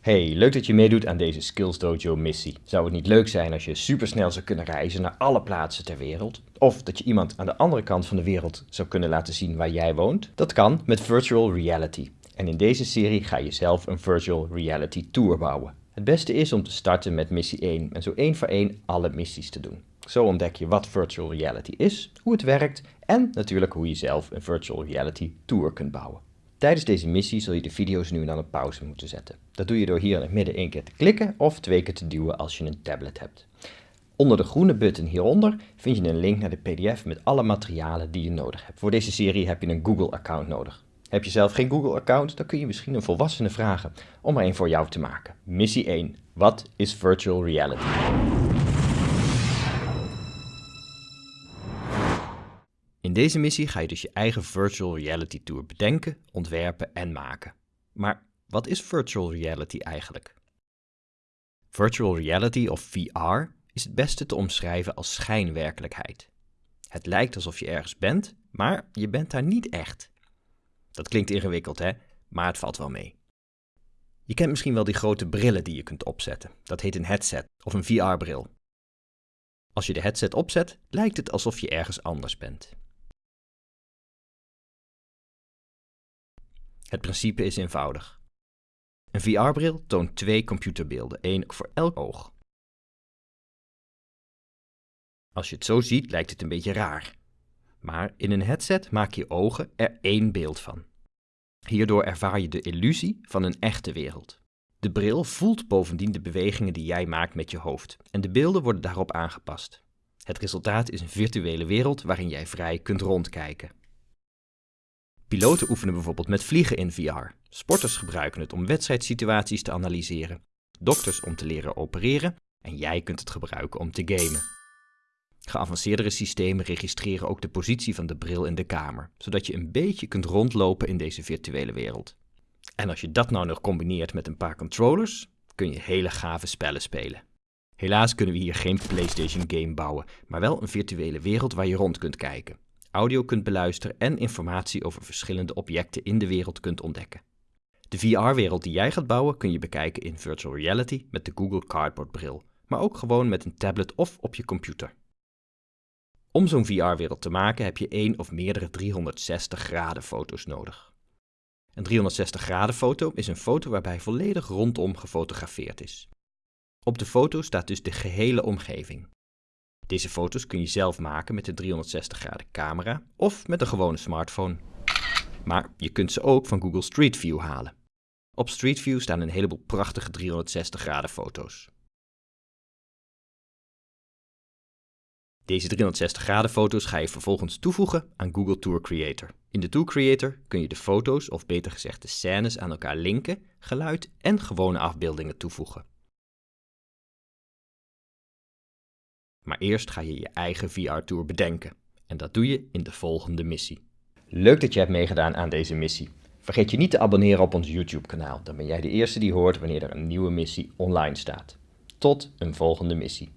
Hey, leuk dat je meedoet aan deze Skills Dojo missie. Zou het niet leuk zijn als je supersnel zou kunnen reizen naar alle plaatsen ter wereld? Of dat je iemand aan de andere kant van de wereld zou kunnen laten zien waar jij woont? Dat kan met virtual reality. En in deze serie ga je zelf een virtual reality tour bouwen. Het beste is om te starten met missie 1 en zo één voor één alle missies te doen. Zo ontdek je wat virtual reality is, hoe het werkt en natuurlijk hoe je zelf een virtual reality tour kunt bouwen. Tijdens deze missie zul je de video's nu en dan op pauze moeten zetten. Dat doe je door hier in het midden één keer te klikken of twee keer te duwen als je een tablet hebt. Onder de groene button hieronder vind je een link naar de pdf met alle materialen die je nodig hebt. Voor deze serie heb je een Google-account nodig. Heb je zelf geen Google-account, dan kun je misschien een volwassene vragen om er een voor jou te maken. Missie 1. Wat is virtual reality? In deze missie ga je dus je eigen virtual reality tour bedenken, ontwerpen en maken. Maar wat is virtual reality eigenlijk? Virtual reality of VR is het beste te omschrijven als schijnwerkelijkheid. Het lijkt alsof je ergens bent, maar je bent daar niet echt. Dat klinkt ingewikkeld, hè? Maar het valt wel mee. Je kent misschien wel die grote brillen die je kunt opzetten. Dat heet een headset of een VR-bril. Als je de headset opzet, lijkt het alsof je ergens anders bent. Het principe is eenvoudig. Een VR-bril toont twee computerbeelden, één voor elk oog. Als je het zo ziet, lijkt het een beetje raar. Maar in een headset maak je ogen er één beeld van. Hierdoor ervaar je de illusie van een echte wereld. De bril voelt bovendien de bewegingen die jij maakt met je hoofd en de beelden worden daarop aangepast. Het resultaat is een virtuele wereld waarin jij vrij kunt rondkijken. Piloten oefenen bijvoorbeeld met vliegen in VR. Sporters gebruiken het om wedstrijdsituaties te analyseren. Dokters om te leren opereren. En jij kunt het gebruiken om te gamen. Geavanceerdere systemen registreren ook de positie van de bril in de kamer, zodat je een beetje kunt rondlopen in deze virtuele wereld. En als je dat nou nog combineert met een paar controllers, kun je hele gave spellen spelen. Helaas kunnen we hier geen PlayStation game bouwen, maar wel een virtuele wereld waar je rond kunt kijken audio kunt beluisteren en informatie over verschillende objecten in de wereld kunt ontdekken. De VR-wereld die jij gaat bouwen kun je bekijken in virtual reality met de Google Cardboard bril, maar ook gewoon met een tablet of op je computer. Om zo'n VR-wereld te maken heb je één of meerdere 360 graden foto's nodig. Een 360 graden foto is een foto waarbij volledig rondom gefotografeerd is. Op de foto staat dus de gehele omgeving. Deze foto's kun je zelf maken met de 360 graden camera of met een gewone smartphone. Maar je kunt ze ook van Google Street View halen. Op Street View staan een heleboel prachtige 360 graden foto's. Deze 360 graden foto's ga je vervolgens toevoegen aan Google Tour Creator. In de Tour Creator kun je de foto's, of beter gezegd de scènes, aan elkaar linken, geluid en gewone afbeeldingen toevoegen. Maar eerst ga je je eigen VR-tour bedenken. En dat doe je in de volgende missie. Leuk dat je hebt meegedaan aan deze missie. Vergeet je niet te abonneren op ons YouTube-kanaal. Dan ben jij de eerste die hoort wanneer er een nieuwe missie online staat. Tot een volgende missie.